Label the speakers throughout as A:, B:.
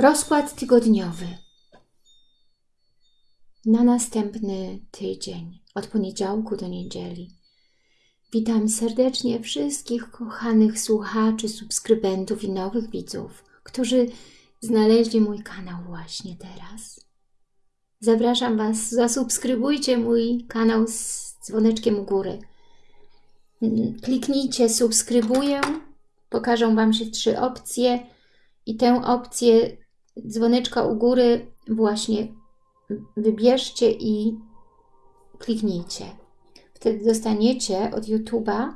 A: Rozkład tygodniowy na następny tydzień, od poniedziałku do niedzieli. Witam serdecznie wszystkich kochanych słuchaczy, subskrybentów i nowych widzów, którzy znaleźli mój kanał właśnie teraz. Zapraszam Was, zasubskrybujcie mój kanał z dzwoneczkiem u góry. Kliknijcie subskrybuję, pokażą Wam się trzy opcje i tę opcję dzwoneczka u góry właśnie wybierzcie i kliknijcie. Wtedy dostaniecie od YouTube'a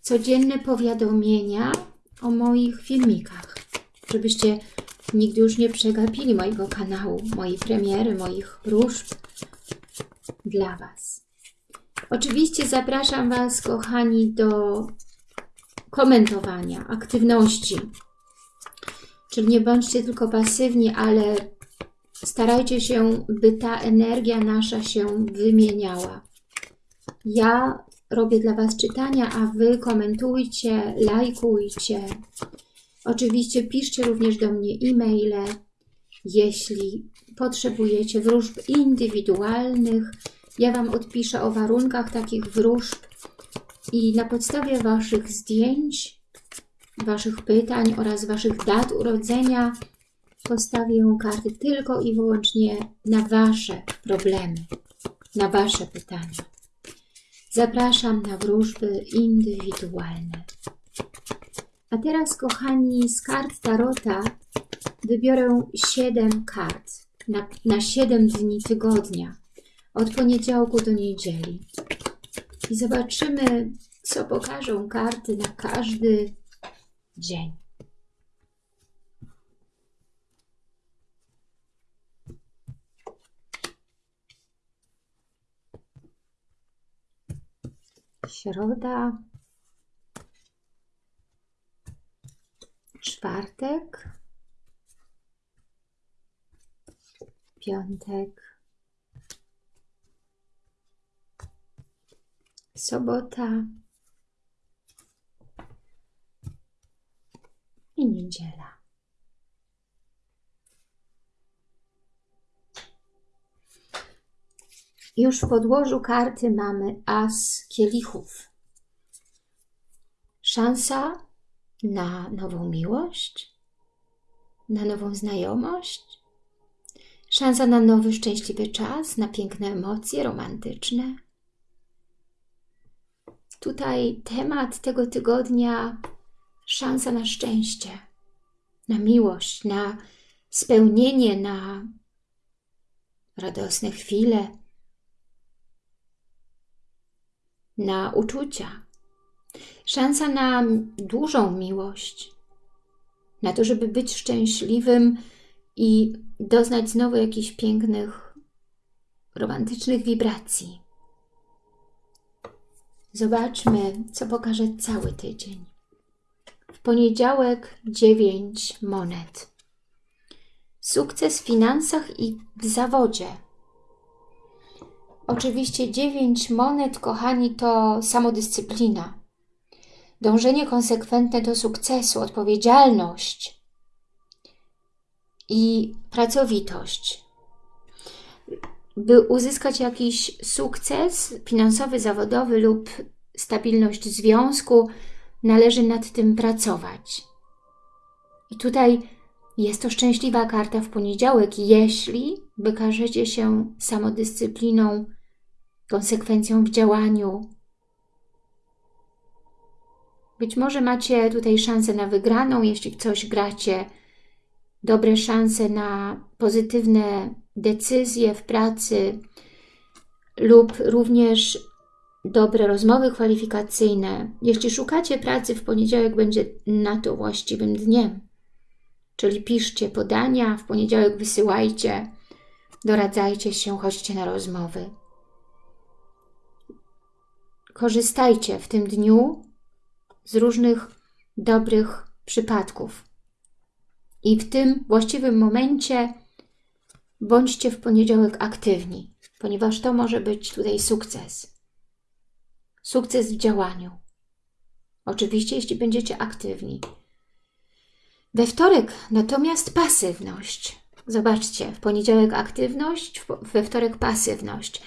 A: codzienne powiadomienia o moich filmikach, żebyście nigdy już nie przegapili mojego kanału, mojej premiery, moich wróżb dla Was. Oczywiście zapraszam Was, kochani, do komentowania, aktywności. Czyli nie bądźcie tylko pasywni, ale starajcie się, by ta energia nasza się wymieniała. Ja robię dla Was czytania, a Wy komentujcie, lajkujcie. Oczywiście piszcie również do mnie e-maile, jeśli potrzebujecie wróżb indywidualnych. Ja Wam odpiszę o warunkach takich wróżb i na podstawie Waszych zdjęć, Waszych pytań oraz Waszych dat urodzenia postawię karty tylko i wyłącznie na Wasze problemy, na Wasze pytania. Zapraszam na wróżby indywidualne. A teraz, kochani, z kart Tarota wybiorę 7 kart na, na 7 dni tygodnia, od poniedziałku do niedzieli. I zobaczymy, co pokażą karty na każdy dzień. Środa, czwartek, piątek, sobota i niedziela. Już w podłożu karty mamy as kielichów. Szansa na nową miłość, na nową znajomość, szansa na nowy szczęśliwy czas, na piękne emocje romantyczne. Tutaj temat tego tygodnia szansa na szczęście, na miłość, na spełnienie, na radosne chwile, na uczucia, szansa na dużą miłość, na to, żeby być szczęśliwym i doznać znowu jakichś pięknych, romantycznych wibracji. Zobaczmy, co pokaże cały tydzień. W poniedziałek 9 monet. Sukces w finansach i w zawodzie Oczywiście dziewięć monet, kochani, to samodyscyplina. Dążenie konsekwentne do sukcesu, odpowiedzialność i pracowitość. By uzyskać jakiś sukces finansowy, zawodowy lub stabilność związku, należy nad tym pracować. I tutaj jest to szczęśliwa karta w poniedziałek, jeśli wykażecie się samodyscypliną, konsekwencją w działaniu. Być może macie tutaj szansę na wygraną, jeśli coś gracie, dobre szanse na pozytywne decyzje w pracy lub również dobre rozmowy kwalifikacyjne. Jeśli szukacie pracy, w poniedziałek będzie na to właściwym dniem. Czyli piszcie podania, w poniedziałek wysyłajcie, doradzajcie się, chodźcie na rozmowy. Korzystajcie w tym dniu z różnych dobrych przypadków. I w tym właściwym momencie bądźcie w poniedziałek aktywni, ponieważ to może być tutaj sukces. Sukces w działaniu. Oczywiście, jeśli będziecie aktywni. We wtorek natomiast pasywność. Zobaczcie, w poniedziałek aktywność, we wtorek pasywność.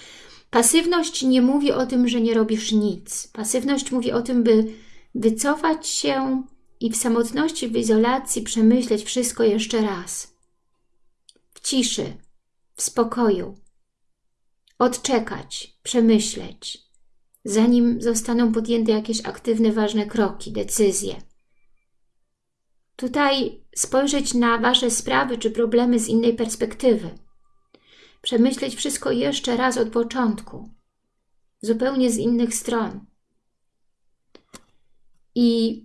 A: Pasywność nie mówi o tym, że nie robisz nic. Pasywność mówi o tym, by wycofać się i w samotności, w izolacji przemyśleć wszystko jeszcze raz. W ciszy, w spokoju. Odczekać, przemyśleć, zanim zostaną podjęte jakieś aktywne, ważne kroki, decyzje. Tutaj spojrzeć na Wasze sprawy czy problemy z innej perspektywy. Przemyśleć wszystko jeszcze raz od początku, zupełnie z innych stron. I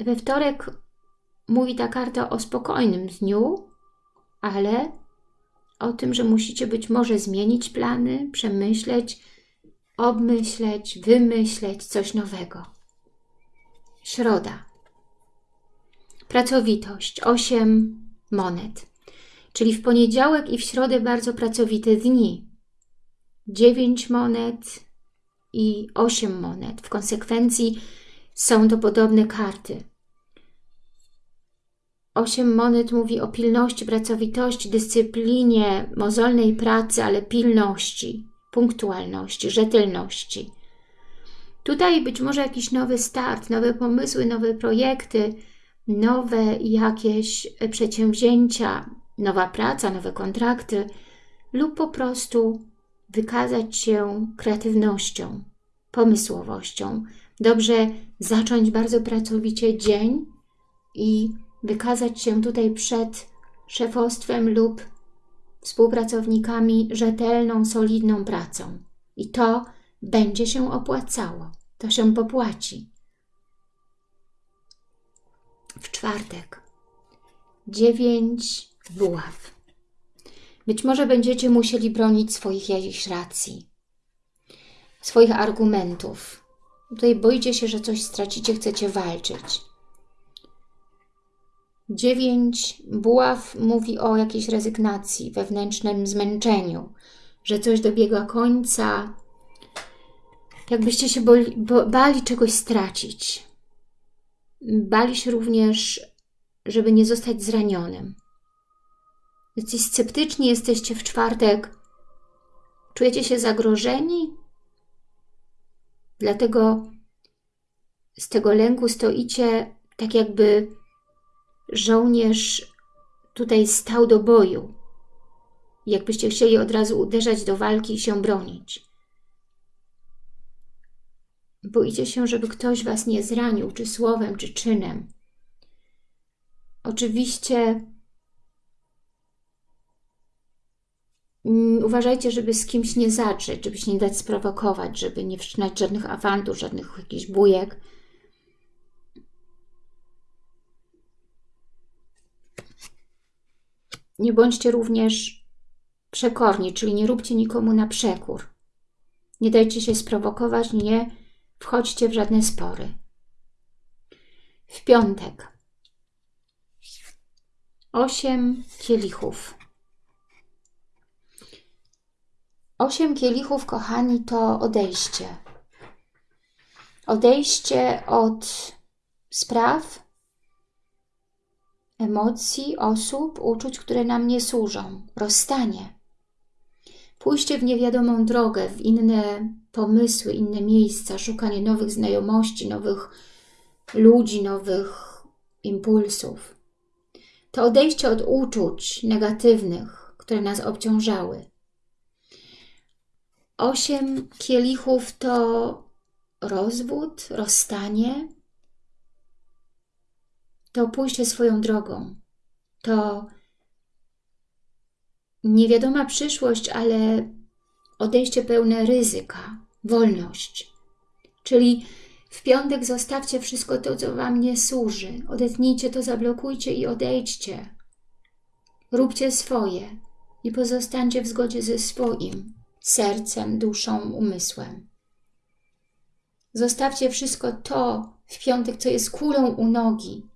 A: we wtorek mówi ta karta o spokojnym dniu, ale o tym, że musicie być może zmienić plany, przemyśleć, obmyśleć, wymyśleć coś nowego. Środa. Pracowitość. Osiem monet. Czyli w poniedziałek i w środę bardzo pracowite dni. Dziewięć monet i osiem monet. W konsekwencji są to podobne karty. Osiem monet mówi o pilności, pracowitości, dyscyplinie, mozolnej pracy, ale pilności, punktualności, rzetelności. Tutaj być może jakiś nowy start, nowe pomysły, nowe projekty, nowe jakieś przedsięwzięcia, nowa praca, nowe kontrakty lub po prostu wykazać się kreatywnością, pomysłowością. Dobrze zacząć bardzo pracowicie dzień i wykazać się tutaj przed szefostwem lub współpracownikami rzetelną, solidną pracą. I to będzie się opłacało. To się popłaci. W czwartek. Dziewięć buław. Być może będziecie musieli bronić swoich jakichś racji, swoich argumentów. Tutaj boicie się, że coś stracicie, chcecie walczyć. Dziewięć buław mówi o jakiejś rezygnacji, wewnętrznym zmęczeniu, że coś dobiega końca, jakbyście się boli, bali czegoś stracić. Bali się również, żeby nie zostać zranionym. Jesteś sceptyczni, jesteście w czwartek, czujecie się zagrożeni, dlatego z tego lęku stoicie tak jakby żołnierz tutaj stał do boju. Jakbyście chcieli od razu uderzać do walki i się bronić. Boicie się, żeby ktoś Was nie zranił, czy słowem, czy czynem. Oczywiście mm, uważajcie, żeby z kimś nie zacząć, żeby się nie dać sprowokować, żeby nie wszczynać żadnych awantur, żadnych jakichś bujek. Nie bądźcie również przekorni, czyli nie róbcie nikomu na przekór. Nie dajcie się sprowokować, nie wchodźcie w żadne spory. W piątek. Osiem kielichów. Osiem kielichów, kochani, to odejście. Odejście od spraw, emocji, osób, uczuć, które nam nie służą. Rozstanie. Pójście w niewiadomą drogę, w inne pomysły, inne miejsca, szukanie nowych znajomości, nowych ludzi, nowych impulsów. To odejście od uczuć negatywnych, które nas obciążały. Osiem kielichów to rozwód, rozstanie, to pójście swoją drogą, to niewiadoma przyszłość, ale odejście pełne ryzyka, wolność. Czyli w piątek zostawcie wszystko to, co Wam nie służy. Odetnijcie to, zablokujcie i odejdźcie. Róbcie swoje i pozostańcie w zgodzie ze swoim sercem, duszą, umysłem. Zostawcie wszystko to w piątek, co jest kulą u nogi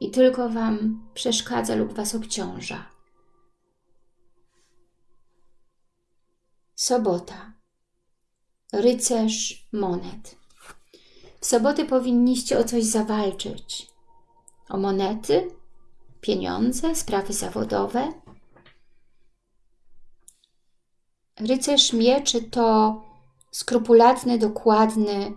A: i tylko Wam przeszkadza lub Was obciąża. Sobota. Rycerz monet. W sobotę powinniście o coś zawalczyć. o monety, pieniądze, sprawy zawodowe. Rycerz mieczy to skrupulatny, dokładny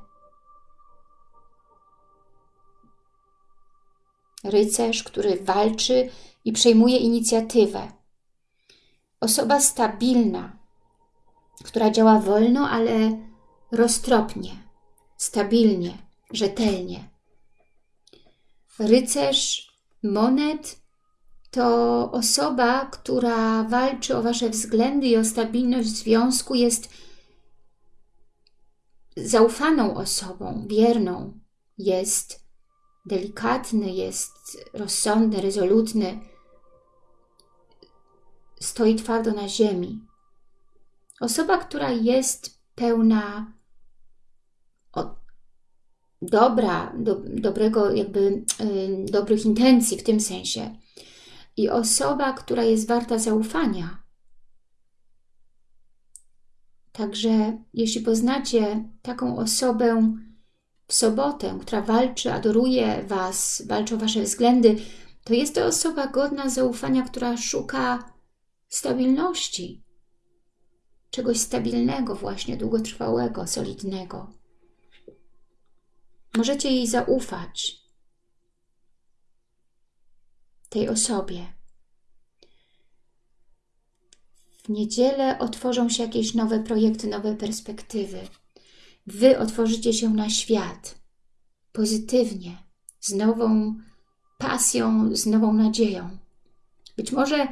A: rycerz, który walczy i przejmuje inicjatywę. Osoba stabilna, która działa wolno, ale roztropnie, stabilnie, rzetelnie. Rycerz monet to osoba, która walczy o Wasze względy i o stabilność związku, jest zaufaną osobą, wierną, jest delikatny, jest rozsądny, rezolutny, stoi twardo na ziemi. Osoba, która jest pełna dobra, do, dobrego, jakby y, dobrych intencji w tym sensie. I osoba, która jest warta zaufania. Także jeśli poznacie taką osobę w sobotę, która walczy, adoruje Was, walczy o Wasze względy, to jest to osoba godna zaufania, która szuka stabilności, czegoś stabilnego właśnie, długotrwałego, solidnego. Możecie jej zaufać, tej osobie. W niedzielę otworzą się jakieś nowe projekty, nowe perspektywy. Wy otworzycie się na świat pozytywnie, z nową pasją, z nową nadzieją. Być może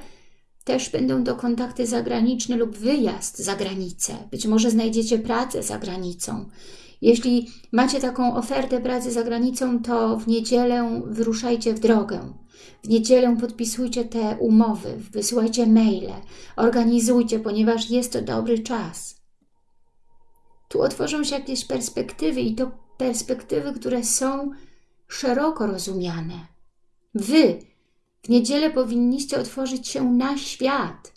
A: też będą to kontakty zagraniczne lub wyjazd za granicę. Być może znajdziecie pracę za granicą. Jeśli macie taką ofertę pracy za granicą, to w niedzielę wyruszajcie w drogę. W niedzielę podpisujcie te umowy, wysyłajcie maile, organizujcie, ponieważ jest to dobry czas. Tu otworzą się jakieś perspektywy i to perspektywy, które są szeroko rozumiane. Wy w niedzielę powinniście otworzyć się na świat,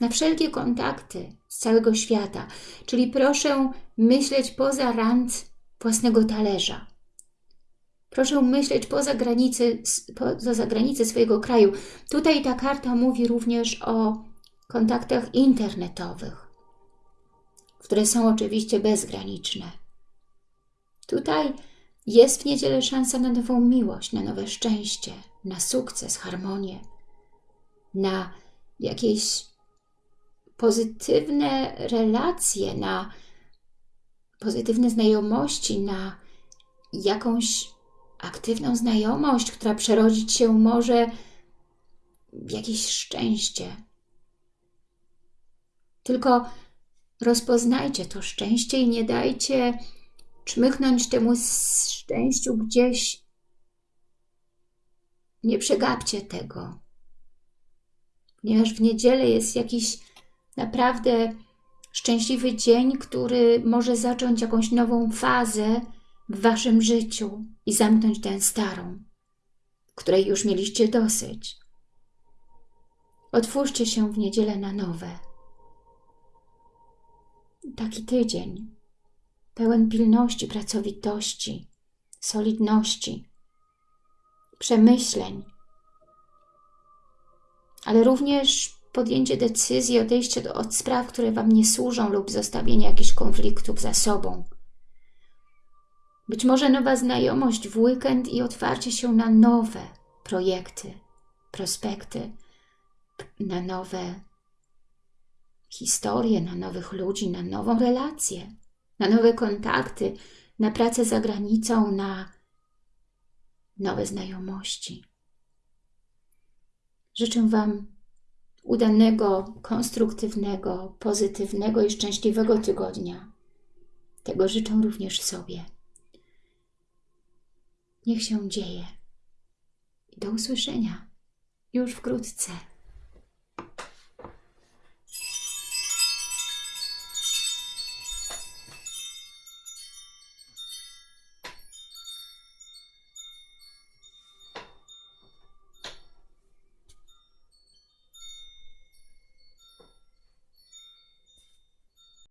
A: na wszelkie kontakty z całego świata. Czyli proszę myśleć poza rand własnego talerza. Proszę myśleć poza granice, poza granice swojego kraju. Tutaj ta karta mówi również o kontaktach internetowych, które są oczywiście bezgraniczne. Tutaj jest w niedzielę szansa na nową miłość, na nowe szczęście, na sukces, harmonię, na jakieś pozytywne relacje, na pozytywne znajomości, na jakąś aktywną znajomość, która przerodzić się może w jakieś szczęście. Tylko rozpoznajcie to szczęście i nie dajcie czmychnąć temu szczęściu gdzieś. Nie przegapcie tego. Ponieważ w niedzielę jest jakiś naprawdę szczęśliwy dzień, który może zacząć jakąś nową fazę w Waszym życiu i zamknąć tę starą, której już mieliście dosyć. Otwórzcie się w niedzielę na nowe. Taki tydzień, pełen pilności, pracowitości, solidności, przemyśleń, ale również podjęcie decyzji, odejście od spraw, które Wam nie służą lub zostawienie jakichś konfliktów za sobą. Być może nowa znajomość w weekend i otwarcie się na nowe projekty, prospekty, na nowe historie, na nowych ludzi, na nową relację, na nowe kontakty, na pracę za granicą, na nowe znajomości. Życzę Wam udanego, konstruktywnego, pozytywnego i szczęśliwego tygodnia. Tego życzę również sobie. Niech się dzieje. Do usłyszenia już wkrótce.